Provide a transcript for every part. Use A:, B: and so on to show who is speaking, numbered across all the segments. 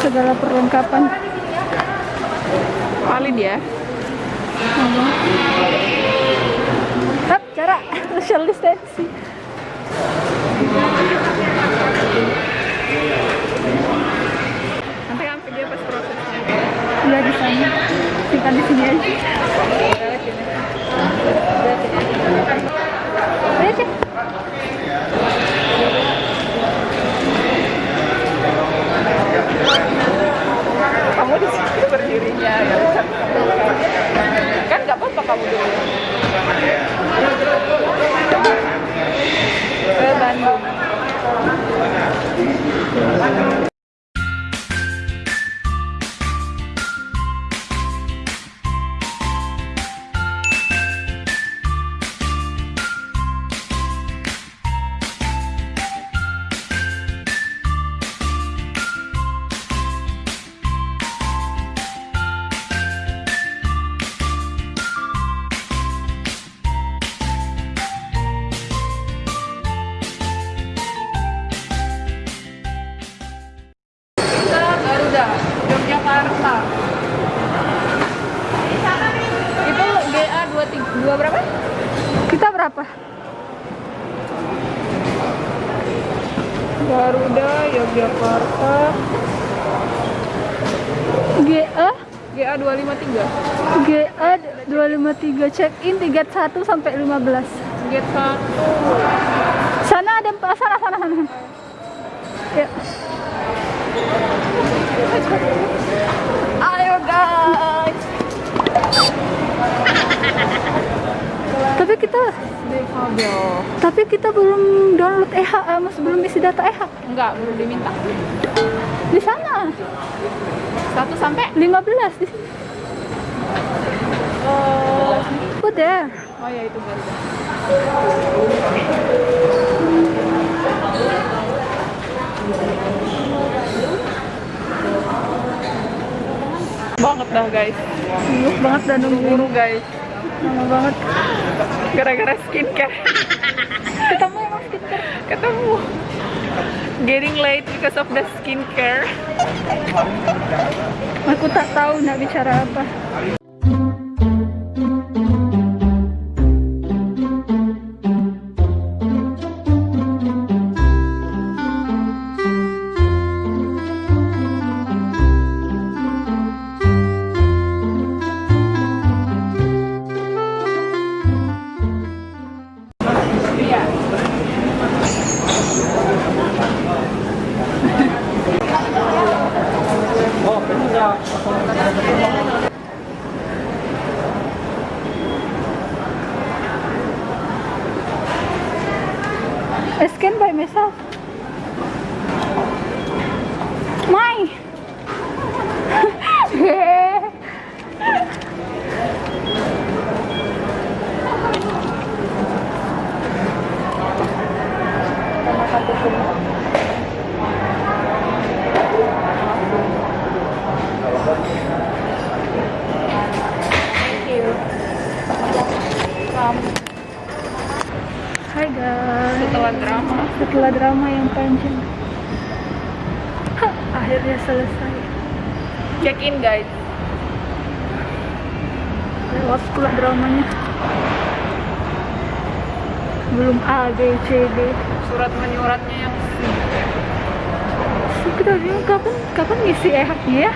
A: Segala perlengkapan.
B: Valid ya.
A: Hap, cara social distancing.
B: Nanti kan video pas prosesnya.
A: Ya di sana. Kita di sini aja.
B: Kamu di sini berdirinya ya. Dua berapa?
A: Kita berapa?
B: Garuda Yogyakarta
A: GA
B: GA 253
A: GA 253 check in 31 sampai 15.
B: Gate 1
A: Sana ada empat sana sana sana. Ya. Kita
B: kabel
A: tapi kita belum download EHA, masih belum isi data EHA.
B: Enggak, belum diminta
A: Di sana
B: 1 sampai
A: 15 di sini.
B: Oh,
A: Oh there.
B: oh ya itu Banget dah guys
A: Sibuk banget dan nungguin.
B: Buru guys
A: Lama banget.
B: Gara-gara skincare
A: Ketemu emang kita.
B: Ketemu Getting late because of the skincare
A: Aku tak tahu nak bicara apa. skin by myself.
B: Setelah drama
A: Setelah drama yang panjang. Hah, akhirnya selesai.
B: Check in guys
A: Lewat pula dramanya. Belum A, B, C, D.
B: Surat menyuratnya yang
A: Kita bingung kapan kapan ngisi ehaknya ya?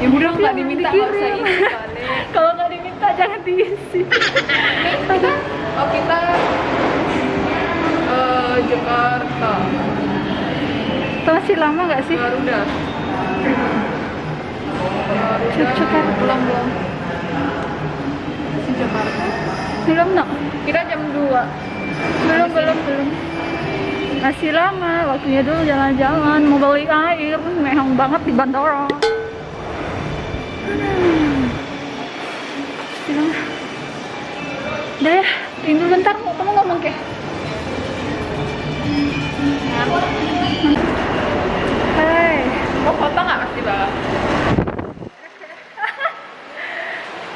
B: Ya udah nggak diminta nggak usah isi
A: Kalau nggak diminta jangan diisi.
B: kita oh kita eh, Jakarta
A: Itu masih lama nggak sih?
B: Garuda
A: Jakarta.
B: belum belum Masih Jakarta
A: Belum no?
B: kita jam 2
A: Belum belum belum. Masih lama, waktunya dulu jalan-jalan, mau beli air, mehong banget di bandara. Hmm. Bilang, Udah ya, tinggal bentar, mau kamu ngomong ke? Hai
B: mau foto nggak mas di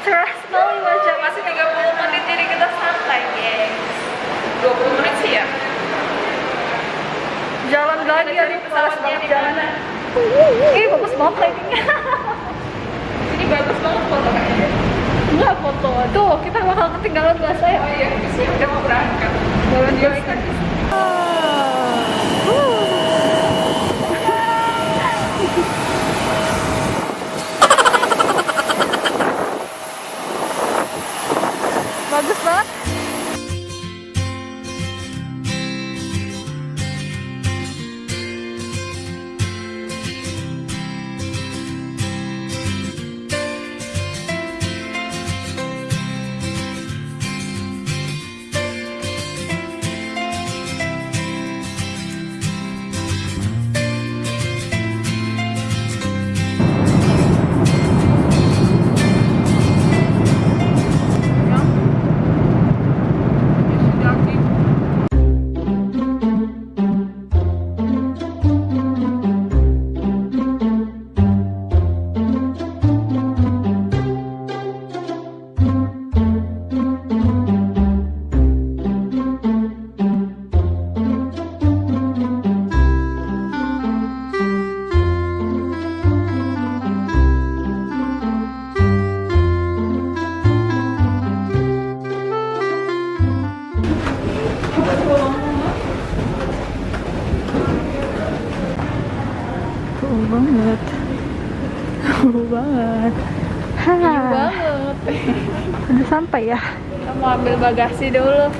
B: cerah
A: sekali masih 30 menit
B: jadi kita santai guys. 20 menit sih ya?
A: Jalan lagi bagus banget lightingnya
B: ini bagus banget foto kayaknya
A: enggak foto. Tuh kita bakal ketinggalan bahasa ya.
B: Oh iya udah mau berangkat. Jalan-jalan
A: Bagus banget. Cool banget. Cool banget. Ha.
B: banget.
A: Udah sampai ya.
B: Kita mau ambil bagasi dulu.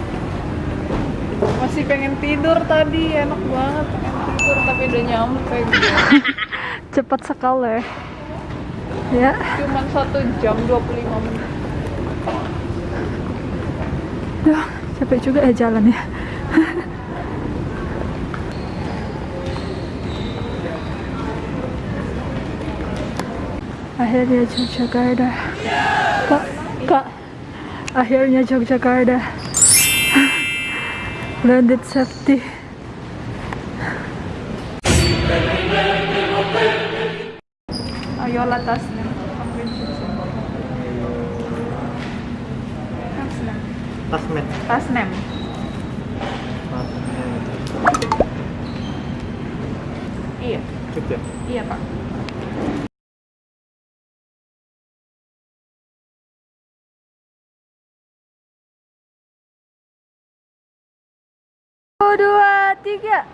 B: Masih pengen tidur tadi, enak banget pengen tidur tapi udah nyampe.
A: Cepat sekali. Ya.
B: Cuman satu jam 25 menit.
A: Duh, capek juga ya jalan ya. Akhirnya Yogyakarta. Kak, kak. Akhirnya Yogyakarta. Landed safety.
B: Ambil susu. Tasnya.
C: Tasmet.
B: Tasnem. Iya, iya pak.
A: Satu, dua, tiga.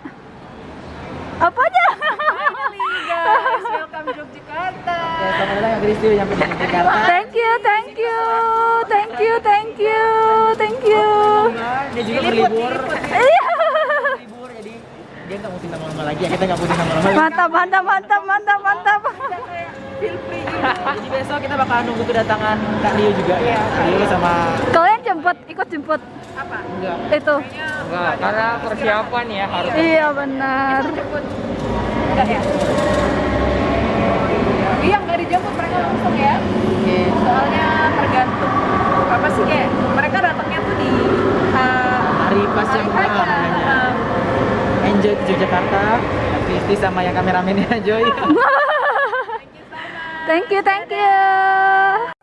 A: Apa aja?
B: Guys, welcome Yogyakarta.
C: Ya, selamat datang yang Kristi yang di Jakarta.
A: Thank you, thank you, thank you, thank you, thank you.
C: Dia juga berlibur.
A: Iya.
C: Berlibur jadi dia nggak mesti nama-nama lagi ya kita nggak mesti nama-nama lagi.
A: Mantap, mantap, mantap, mantap, mantap.
C: Jadi besok kita bakal nunggu kedatangan Kak Rio juga ya. Kak Rio sama
A: Kalian jemput, ikut jemput
B: Apa?
C: enggak
A: itu.
C: enggak karena persiapan ya harus
A: Iya benar.
B: Enggak ya? Iya, nggak dijemput mereka langsung ya.
C: Oke.
B: Soalnya tergantung apa sih kayak mereka datangnya tuh di uh,
C: Hari pas
B: hari
C: yang namanya.
B: Uh,
C: Enjoy di Yogyakarta. Kristi sama yang kameramennya Joy.
A: Thank you, thank you.